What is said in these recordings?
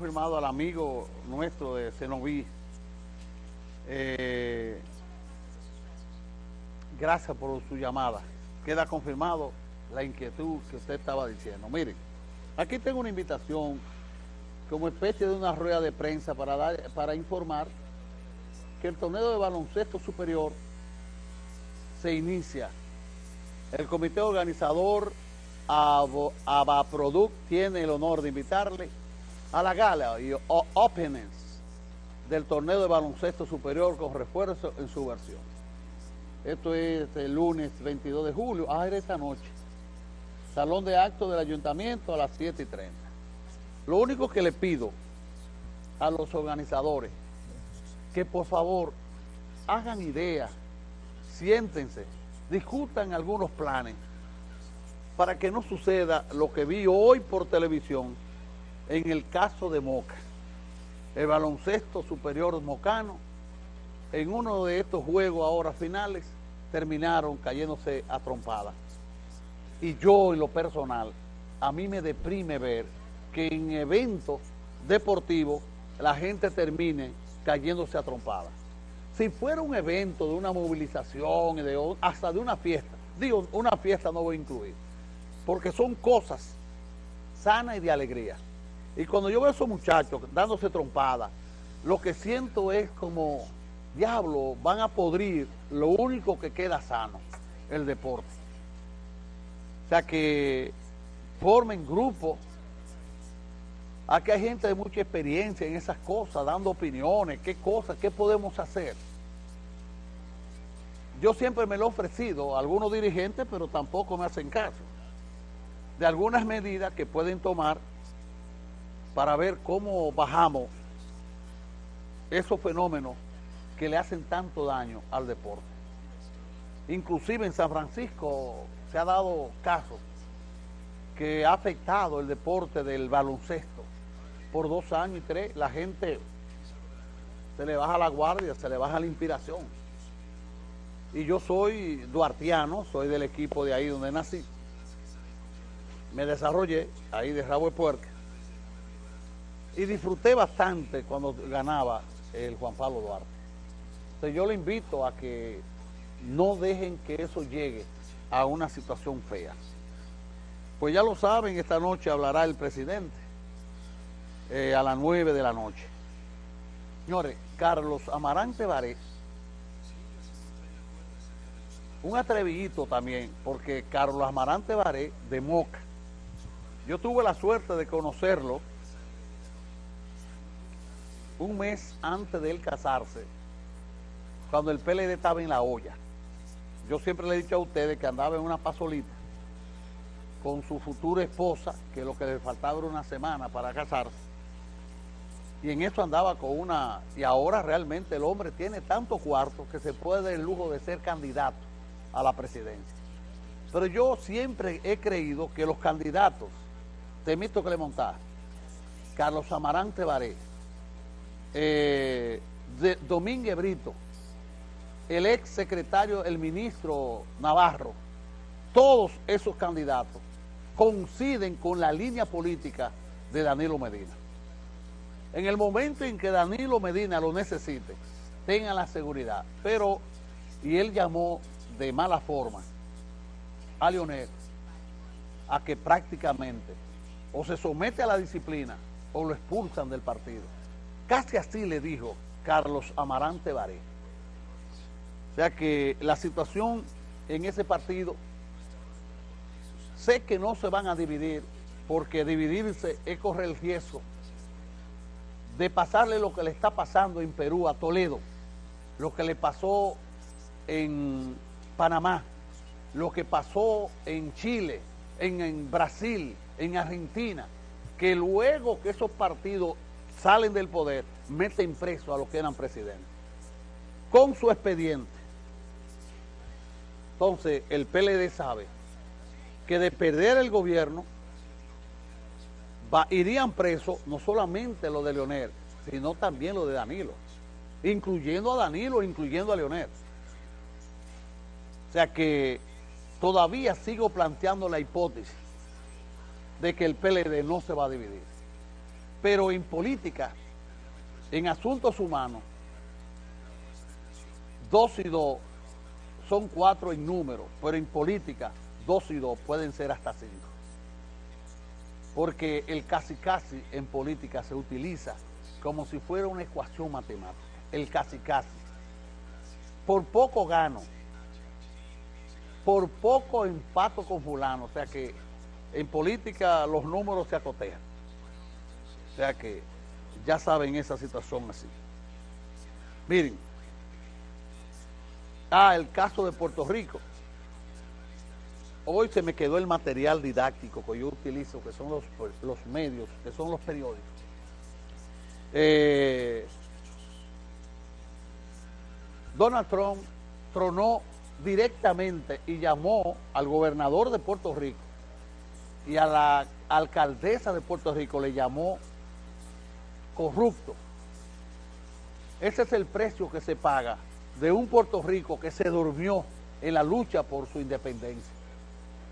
confirmado al amigo nuestro de Cenoví. Eh, gracias por su llamada. Queda confirmado la inquietud que usted estaba diciendo. Miren, aquí tengo una invitación como especie de una rueda de prensa para, dar, para informar que el torneo de baloncesto superior se inicia. El comité organizador Abaproduct tiene el honor de invitarle a la gala y openings del torneo de baloncesto superior con refuerzo en su versión. Esto es el lunes 22 de julio, ah, era esta noche. Salón de actos del ayuntamiento a las 7 y 30. Lo único que le pido a los organizadores, que por favor hagan ideas, siéntense, discutan algunos planes para que no suceda lo que vi hoy por televisión en el caso de Moca. El baloncesto superior mocano, en uno de estos juegos ahora finales, terminaron cayéndose a trompadas. Y yo en lo personal, a mí me deprime ver que en eventos deportivos la gente termine cayéndose a trompadas. Si fuera un evento de una movilización, de, hasta de una fiesta, digo, una fiesta no voy a incluir, porque son cosas sanas y de alegría. Y cuando yo veo a esos muchachos dándose trompadas, lo que siento es como, diablo, van a podrir lo único que queda sano, el deporte. O sea que formen grupos. Aquí hay gente de mucha experiencia en esas cosas, dando opiniones, qué cosas, qué podemos hacer. Yo siempre me lo he ofrecido a algunos dirigentes, pero tampoco me hacen caso de algunas medidas que pueden tomar para ver cómo bajamos esos fenómenos que le hacen tanto daño al deporte. Inclusive en San Francisco se ha dado caso que ha afectado el deporte del baloncesto. Por dos años y tres, la gente se le baja la guardia, se le baja la inspiración. Y yo soy duartiano, soy del equipo de ahí donde nací me desarrollé ahí de rabo de puerca y disfruté bastante cuando ganaba el Juan Pablo Duarte. Entonces yo le invito a que no dejen que eso llegue a una situación fea. Pues ya lo saben, esta noche hablará el presidente eh, a las 9 de la noche. Señores, Carlos Amarante Varés, un atrevidito también, porque Carlos Amarante Varé de Moca, yo tuve la suerte de conocerlo un mes antes de él casarse, cuando el PLD estaba en la olla. Yo siempre le he dicho a ustedes que andaba en una pasolita con su futura esposa, que lo que le faltaba era una semana para casarse. Y en eso andaba con una... Y ahora realmente el hombre tiene tanto cuarto que se puede dar el lujo de ser candidato a la presidencia. Pero yo siempre he creído que los candidatos Temito Clemontá, Carlos Amarante Baré, eh, Domínguez Brito, el ex secretario, el ministro Navarro, todos esos candidatos coinciden con la línea política de Danilo Medina. En el momento en que Danilo Medina lo necesite, tengan la seguridad. Pero, y él llamó de mala forma a Leonel a que prácticamente o se somete a la disciplina o lo expulsan del partido. Casi así le dijo Carlos Amarante Baré. O sea que la situación en ese partido, sé que no se van a dividir, porque dividirse es correr el riesgo de pasarle lo que le está pasando en Perú a Toledo, lo que le pasó en Panamá, lo que pasó en Chile, en, en Brasil, en Argentina, que luego que esos partidos salen del poder, meten preso a los que eran presidentes, con su expediente. Entonces, el PLD sabe que de perder el gobierno, irían presos no solamente los de Leonel, sino también los de Danilo, incluyendo a Danilo, incluyendo a Leonel. O sea que todavía sigo planteando la hipótesis de que el PLD no se va a dividir. Pero en política, en asuntos humanos, dos y dos son cuatro en número, pero en política, dos y dos pueden ser hasta cinco. Porque el casi casi en política se utiliza como si fuera una ecuación matemática. El casi casi. Por poco gano. Por poco empato con fulano. O sea que en política los números se acotejan. O sea que ya saben esa situación así. Miren. Ah, el caso de Puerto Rico. Hoy se me quedó el material didáctico que yo utilizo, que son los, los medios, que son los periódicos. Eh, Donald Trump tronó directamente y llamó al gobernador de Puerto Rico y a la alcaldesa de Puerto Rico le llamó corrupto. Ese es el precio que se paga de un Puerto Rico que se durmió en la lucha por su independencia.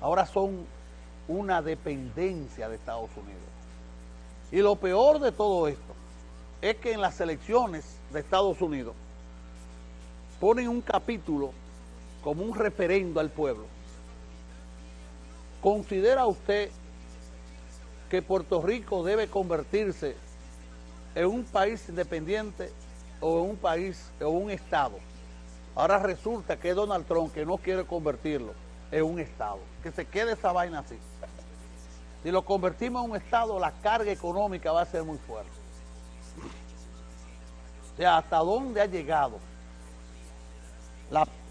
Ahora son una dependencia de Estados Unidos. Y lo peor de todo esto es que en las elecciones de Estados Unidos ponen un capítulo como un referendo al pueblo. ¿Considera usted que Puerto Rico debe convertirse en un país independiente o en un país o un estado? Ahora resulta que Donald Trump que no quiere convertirlo en un estado, que se quede esa vaina así. Si lo convertimos en un estado, la carga económica va a ser muy fuerte. O ¿hasta dónde ha llegado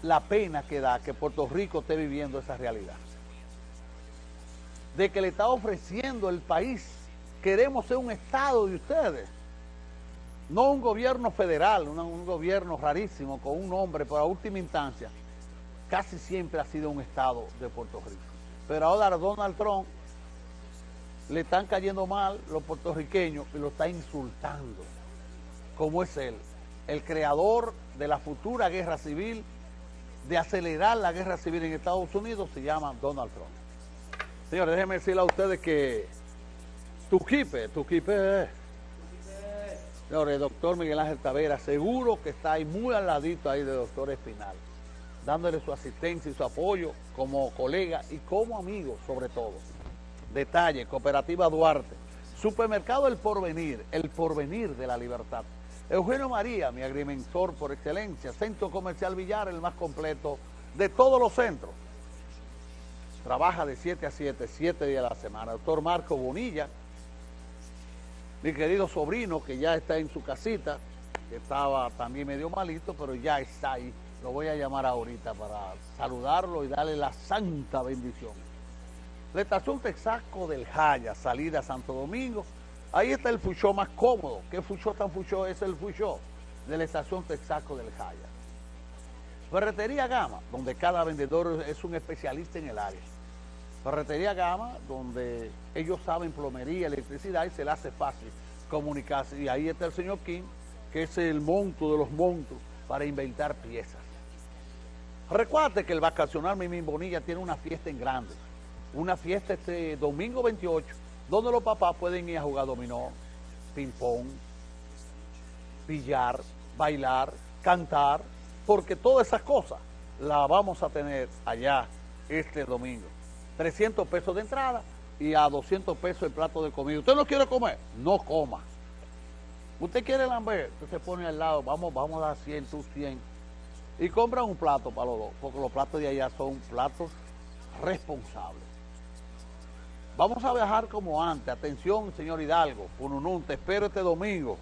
la, pena que da que Puerto Rico esté viviendo esa realidad. De que le está ofreciendo el país, queremos ser un Estado de ustedes, no un gobierno federal, un, gobierno rarísimo con un nombre, pero a última instancia, casi siempre ha sido un Estado de Puerto Rico. Pero ahora Donald Trump le están cayendo mal los puertorriqueños y lo está insultando, como es él, el creador de la futura guerra civil, de acelerar la guerra civil en Estados Unidos, se llama Donald Trump. Señores, déjenme decirle a ustedes que Tuquipe, Tuquipe, señores, doctor Miguel Ángel Tavera, seguro que está ahí muy al ladito ahí de doctor Espinal, dándole su asistencia y su apoyo como colega y como amigo sobre todo. Detalle, Cooperativa Duarte, Supermercado El Porvenir, el porvenir de la libertad. Eugenio María, mi agrimensor por excelencia, Centro Comercial Villar, el más completo de todos los centros. Trabaja de 7 a 7, 7 días a la semana. Doctor Marco Bonilla, mi querido sobrino que ya está en su casita, que estaba también medio malito, pero ya está ahí. Lo voy a llamar ahorita para saludarlo y darle la santa bendición. La estación Texaco del Jaya, salida a Santo Domingo, Ahí está el fuchó más cómodo. ¿Qué fuchó tan fuchó? Es el fuchó de la estación Texaco del Jaya. Ferretería Gama, donde cada vendedor es un especialista en el área. Ferretería Gama, donde ellos saben plomería, electricidad y se le hace fácil comunicarse. Y ahí está el señor King, que es el monto de los montos para inventar piezas. Recuerde que el vacacional Mimín Bonilla tiene una fiesta en grande. Una fiesta este domingo 28 donde los papás pueden ir a jugar dominó, ping-pong, billar, bailar, cantar, porque todas esas cosas las vamos a tener allá este domingo. 300 pesos de entrada y a 200 pesos el plato de comida. ¿Usted no quiere comer? No coma. ¿Usted quiere lamber? Usted se pone al lado, vamos, vamos a dar 100, tú 100. Y compra un plato para los dos, porque los platos de allá son platos responsables. Vamos a viajar como antes. Atención, señor Hidalgo, Pununún, te espero este domingo.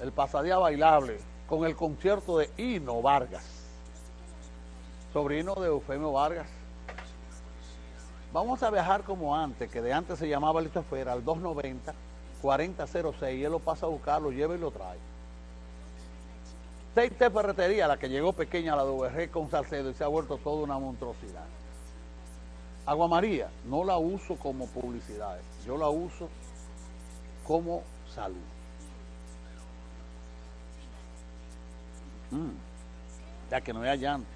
El pasadía bailable con el concierto de Hino Vargas, sobrino de Eufemio Vargas. Vamos a viajar como antes, que de antes se llamaba chofer al 290-4006 y él lo pasa a buscar, lo lleva y lo trae. Seis Ferretería, la que llegó pequeña a la de con Salcedo y se ha vuelto toda una monstruosidad. Agua María no la uso como publicidad, yo la uso como salud. Mm, ya que no hay llanto,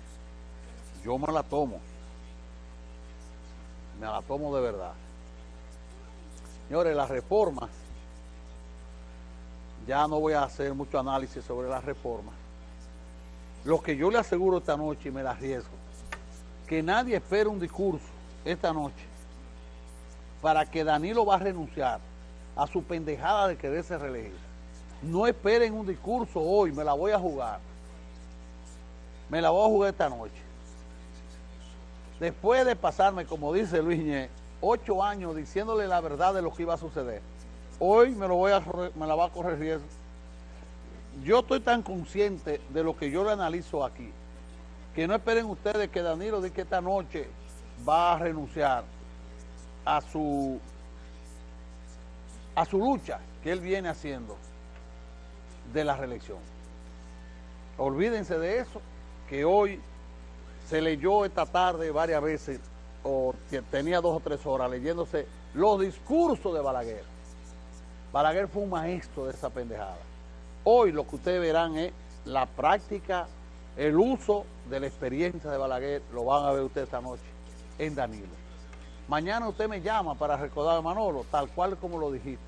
yo me la tomo, me la tomo de verdad. Señores, las reformas, ya no voy a hacer mucho análisis sobre las reformas. Lo que yo le aseguro esta noche, y me la arriesgo, que nadie espere un discurso esta noche para que Danilo va a renunciar a su pendejada de quererse reelegir. No esperen un discurso hoy, me la voy a jugar. Me la voy a jugar esta noche. Después de pasarme, como dice Luis Ñe, ocho años diciéndole la verdad de lo que iba a suceder, hoy me, lo voy a, me la va a correr riesgo. Yo estoy tan consciente de lo que yo le analizo aquí, que no esperen ustedes que Danilo diga que esta noche va a renunciar a su, a su lucha que él viene haciendo de la reelección. Olvídense de eso, que hoy se leyó esta tarde varias veces, o tenía dos o tres horas leyéndose los discursos de Balaguer. Balaguer fue un maestro de esa pendejada. Hoy lo que ustedes verán es la práctica, el uso de la experiencia de Balaguer, lo van a ver ustedes esta noche en Danilo. Mañana usted me llama para recordar a Manolo, tal cual como lo dijiste.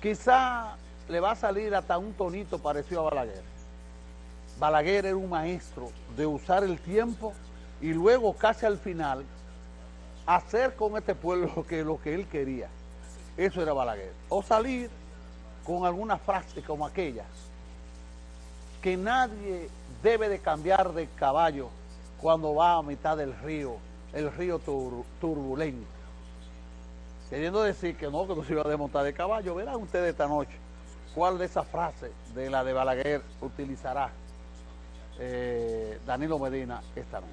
Quizá le va a salir hasta un tonito parecido a Balaguer. Balaguer era un maestro de usar el tiempo y luego casi al final hacer con este pueblo lo que, lo que él quería. Eso era Balaguer. O salir con alguna frase como aquella, que nadie debe de cambiar de caballo cuando va a mitad del río, el río turbulento. Queriendo decir que no, que no se iba a desmontar de caballo. Verán ustedes esta noche cuál de esas frases de la de Balaguer utilizará eh, Danilo Medina esta noche.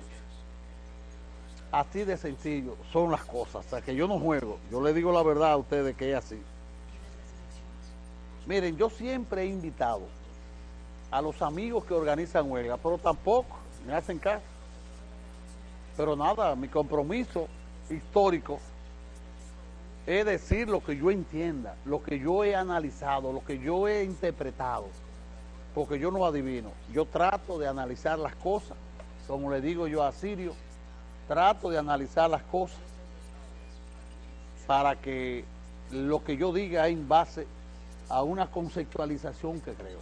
Así de sencillo son las cosas. O sea, que yo no juego. Yo le digo la verdad a ustedes que es así. Miren, yo siempre he invitado a los amigos que organizan huelga, pero tampoco me hacen caso. Pero nada, mi compromiso histórico es decir lo que yo entienda, lo que yo he analizado, lo que yo he interpretado, porque yo no adivino. Yo trato de analizar las cosas, como le digo yo a Sirio, trato de analizar las cosas para que lo que yo diga es en base a una conceptualización que creo.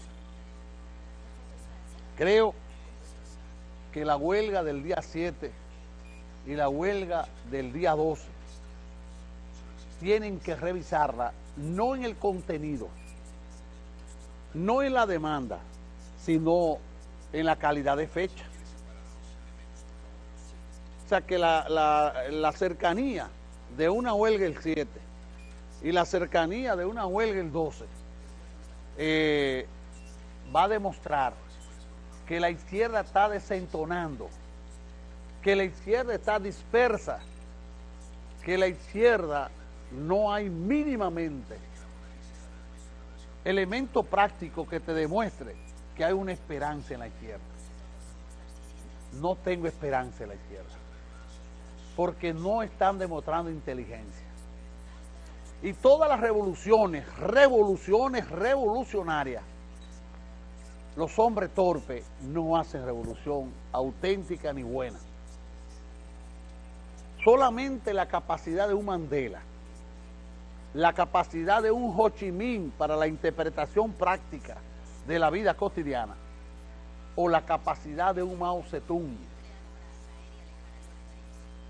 Creo que la huelga del día 7 y la huelga del día 12 tienen que revisarla no en el contenido, no en la demanda, sino en la calidad de fecha. O sea que la, la cercanía de una huelga el 7 y la cercanía de una huelga el 12 eh, va a demostrar que la izquierda está desentonando, que la izquierda está dispersa, que la izquierda no hay mínimamente elemento práctico que te demuestre que hay una esperanza en la izquierda. No tengo esperanza en la izquierda, porque no están demostrando inteligencia. Y todas las revoluciones, revoluciones revolucionarias, los hombres torpes no hacen revolución auténtica ni buena. Solamente la capacidad de un Mandela, la capacidad de un Ho Chi Minh para la interpretación práctica de la vida cotidiana, o la capacidad de un Mao Zedong,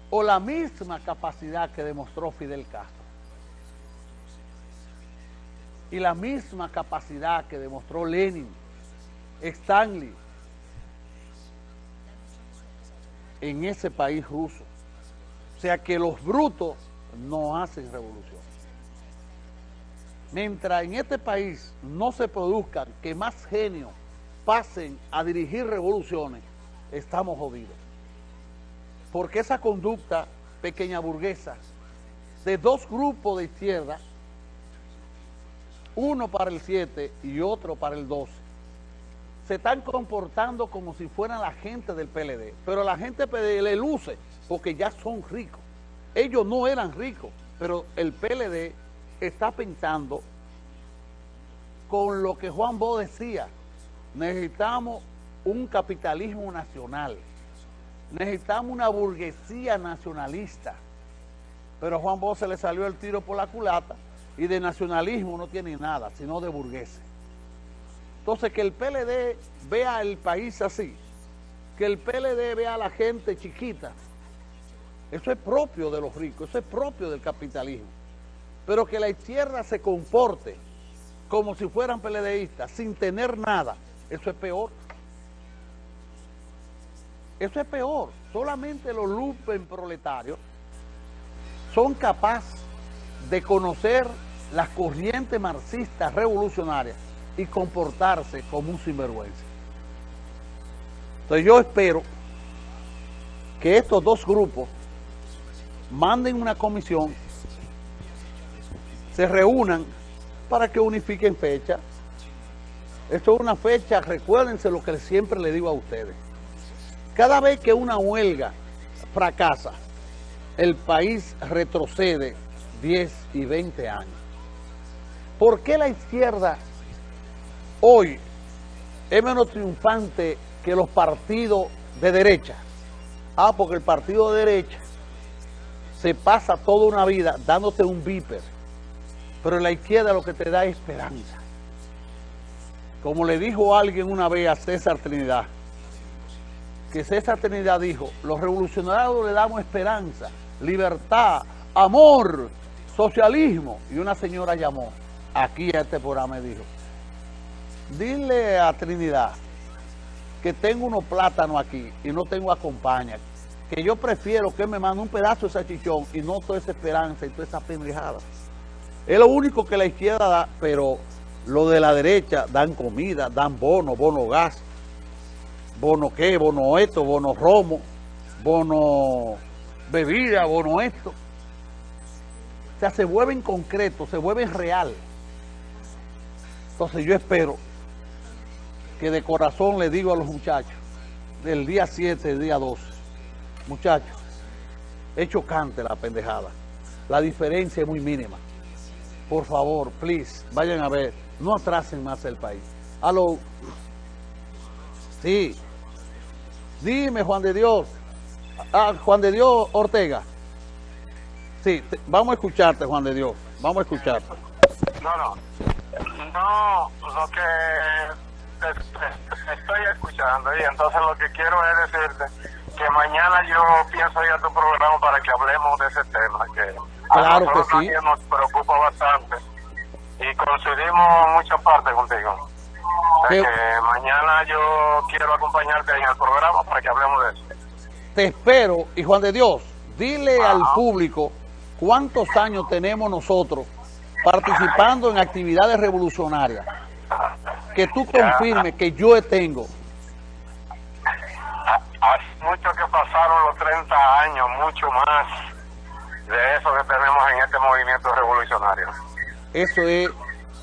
o la misma capacidad que demostró Fidel Castro y la misma capacidad que demostró Lenin, Stanley, en ese país ruso. O sea que los brutos no hacen revolución. Mientras en este país no se produzcan que más genios pasen a dirigir revoluciones, estamos jodidos. Porque esa conducta pequeña burguesa de dos grupos de izquierda uno para el 7 y otro para el 12, se están comportando como si fueran la gente del PLD, pero la gente del PLD le luce porque ya son ricos. Ellos no eran ricos, pero el PLD está pensando con lo que Juan Bo decía, necesitamos un capitalismo nacional, necesitamos una burguesía nacionalista, Pero Juan Bosch se le salió el tiro por la culata y de nacionalismo no tiene nada, sino de burgueses. Entonces que el PLD vea el país así, que el PLD vea a la gente chiquita, eso es propio de los ricos, eso es propio del capitalismo. Pero que la izquierda se comporte como si fueran PLDistas, sin tener nada, eso es peor. Eso es peor. Solamente los lupen proletarios son capaces de conocer las corrientes marxistas revolucionarias y comportarse como un sinvergüenza. Entonces yo espero que estos dos grupos manden una comisión, se reúnan para que unifiquen fecha. Esto es una fecha, recuérdense lo que siempre le digo a ustedes. Cada vez que una huelga fracasa, el país retrocede 10 y 20 años. ¿Por qué la izquierda hoy es menos triunfante que los partidos de derecha? Ah, porque el partido de derecha se pasa toda una vida dándote un viper, pero la izquierda lo que te da es esperanza. Como le dijo alguien una vez a César Trinidad, que César Trinidad dijo, los revolucionarios le damos esperanza, libertad, amor, socialismo. Y una señora llamó aquí a este programa y dijo, dile a Trinidad que tengo unos plátanos aquí y no tengo acompaña, que yo prefiero que me mande un pedazo de salchichón y no toda esa esperanza y toda esa pendejada. Es lo único que la izquierda da, pero lo de la derecha dan comida, dan bono, bono gas, bono qué, bono esto, bono romo, bono bebida, bono esto. O sea, se vuelven concretos, se vuelven real. Entonces yo espero que de corazón le digo a los muchachos, del día 7, del día 12, muchachos, es chocante la pendejada. La diferencia es muy mínima. Por favor, please, vayan a ver, no atrasen más el país. Aló. Sí. Dime, Juan de Dios. Ah, Juan de Dios Ortega. Sí, vamos a escucharte, Juan de Dios. Vamos a escucharte. No, no. No, lo que estoy escuchando y entonces lo que quiero es decirte que mañana yo pienso ir a tu programa para que hablemos de ese tema que Claro que sí. nos preocupa bastante y coincidimos en muchas partes contigo. O sea Qué- que mañana yo quiero acompañarte en el programa para que hablemos de eso. Te espero y Juan de Dios, dile al público cuántos años tenemos nosotros participando en actividades revolucionarias. Que tú confirmes que yo tengo. Hace mucho que pasaron los 30 años, mucho más de eso que tenemos en este movimiento revolucionario. Eso es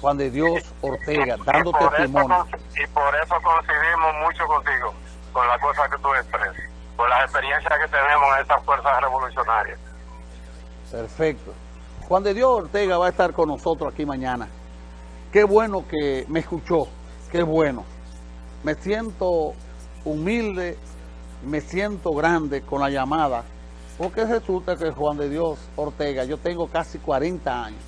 Juan de Dios Ortega, dando y eso, testimonio. y por eso coincidimos mucho contigo, con las cosas que tú expresas, con las experiencias que tenemos en estas fuerzas revolucionarias. Perfecto. Juan de Dios Ortega va a estar con nosotros aquí mañana. Qué bueno que me escuchó, qué bueno. Me siento humilde, me siento grande con la llamada, porque resulta que Juan de Dios Ortega, yo tengo casi 40 años.